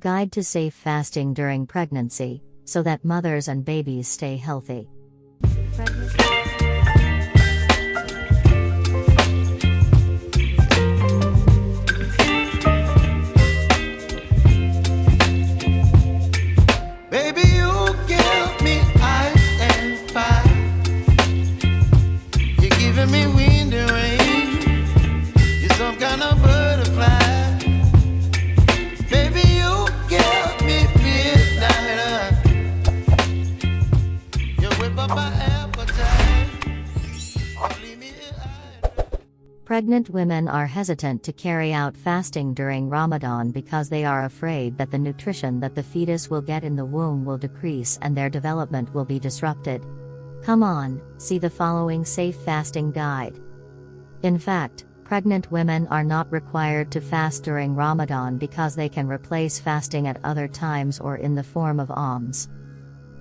Guide to Safe Fasting During Pregnancy, so that mothers and babies stay healthy. Baby, Pregnant women are hesitant to carry out fasting during Ramadan because they are afraid that the nutrition that the fetus will get in the womb will decrease and their development will be disrupted. Come on, see the following safe fasting guide. In fact, pregnant women are not required to fast during Ramadan because they can replace fasting at other times or in the form of alms.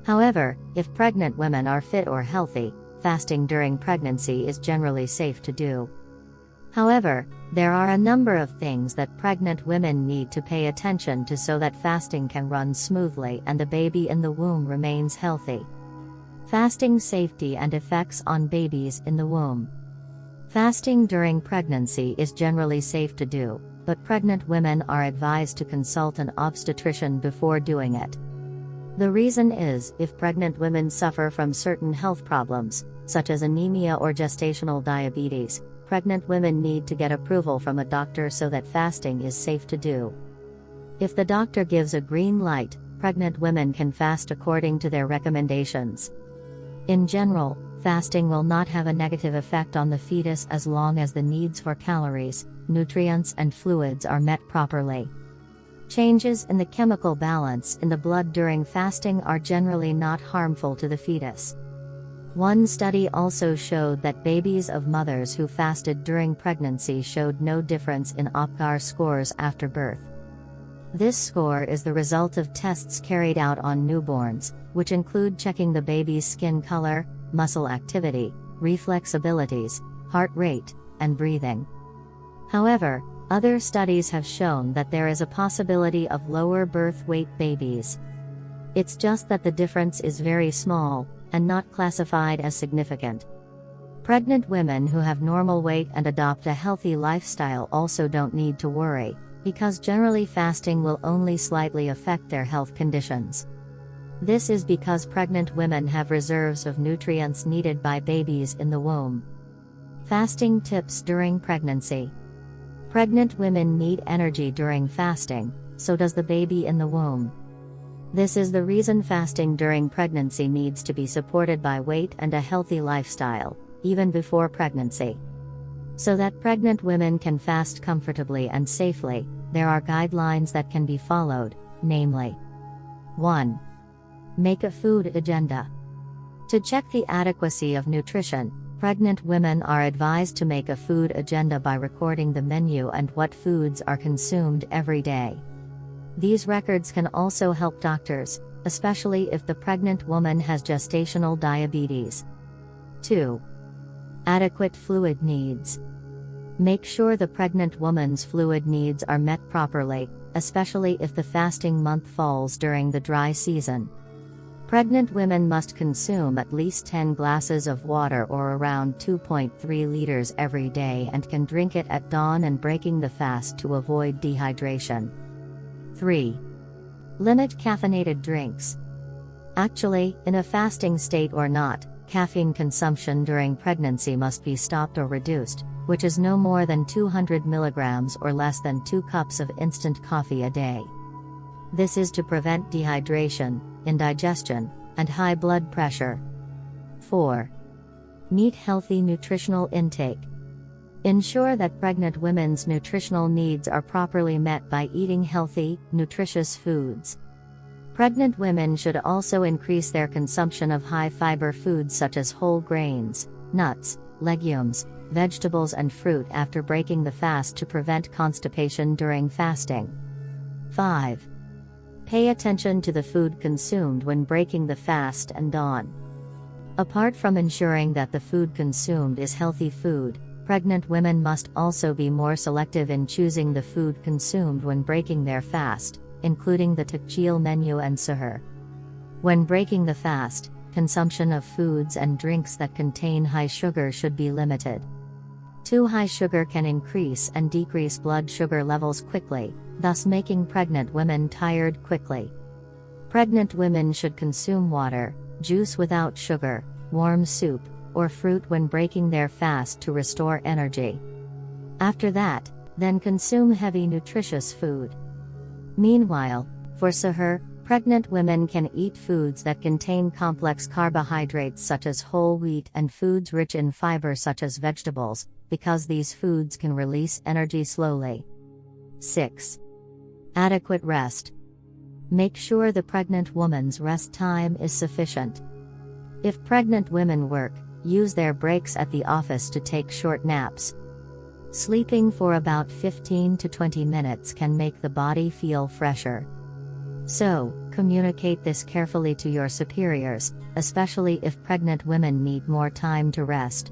However, if pregnant women are fit or healthy, fasting during pregnancy is generally safe to do. However, there are a number of things that pregnant women need to pay attention to so that fasting can run smoothly and the baby in the womb remains healthy. Fasting safety and effects on babies in the womb. Fasting during pregnancy is generally safe to do, but pregnant women are advised to consult an obstetrician before doing it. The reason is if pregnant women suffer from certain health problems, such as anemia or gestational diabetes, pregnant women need to get approval from a doctor so that fasting is safe to do. If the doctor gives a green light, pregnant women can fast according to their recommendations. In general, fasting will not have a negative effect on the fetus as long as the needs for calories, nutrients, and fluids are met properly. Changes in the chemical balance in the blood during fasting are generally not harmful to the fetus. One study also showed that babies of mothers who fasted during pregnancy showed no difference in Apgar scores after birth. This score is the result of tests carried out on newborns, which include checking the baby's skin color, muscle activity, reflex abilities, heart rate, and breathing. However, other studies have shown that there is a possibility of lower birth weight babies. It's just that the difference is very small, and not classified as significant. Pregnant women who have normal weight and adopt a healthy lifestyle also don't need to worry, because generally fasting will only slightly affect their health conditions. This is because pregnant women have reserves of nutrients needed by babies in the womb. Fasting tips during pregnancy. Pregnant women need energy during fasting, so does the baby in the womb. This is the reason fasting during pregnancy needs to be supported by weight and a healthy lifestyle, even before pregnancy. So that pregnant women can fast comfortably and safely, there are guidelines that can be followed, namely 1. Make a food agenda. To check the adequacy of nutrition, pregnant women are advised to make a food agenda by recording the menu and what foods are consumed every day. These records can also help doctors, especially if the pregnant woman has gestational diabetes. 2. Adequate fluid needs. Make sure the pregnant woman's fluid needs are met properly, especially if the fasting month falls during the dry season. Pregnant women must consume at least 10 glasses of water or around 2.3 liters every day and can drink it at dawn and breaking the fast to avoid dehydration. 3. Limit caffeinated drinks. Actually, in a fasting state or not, caffeine consumption during pregnancy must be stopped or reduced, which is no more than 200 milligrams or less than 2 cups of instant coffee a day. This is to prevent dehydration, indigestion, and high blood pressure. 4. Meet healthy nutritional intake. Ensure that pregnant women's nutritional needs are properly met by eating healthy, nutritious foods. Pregnant women should also increase their consumption of high fiber foods such as whole grains, nuts, legumes, vegetables, and fruit after breaking the fast to prevent constipation during fasting. 5. Pay attention to the food consumed when breaking the fast and dawn. Apart from ensuring that the food consumed is healthy food, pregnant women must also be more selective in choosing the food consumed when breaking their fast, including the Takjil menu and suhoor. When breaking the fast, consumption of foods and drinks that contain high sugar should be limited. Too high sugar can increase and decrease blood sugar levels quickly, thus making pregnant women tired quickly. Pregnant women should consume water, juice without sugar, warm soup, or fruit when breaking their fast to restore energy. After that, then consume heavy nutritious food. Meanwhile, for suhoor, pregnant women can eat foods that contain complex carbohydrates such as whole wheat and foods rich in fiber such as vegetables, because these foods can release energy slowly. 6. Adequate rest. Make sure the pregnant woman's rest time is sufficient. If pregnant women work, use their breaks at the office to take short naps. Sleeping for about 15 to 20 minutes can make the body feel fresher. So, communicate this carefully to your superiors, especially if pregnant women need more time to rest.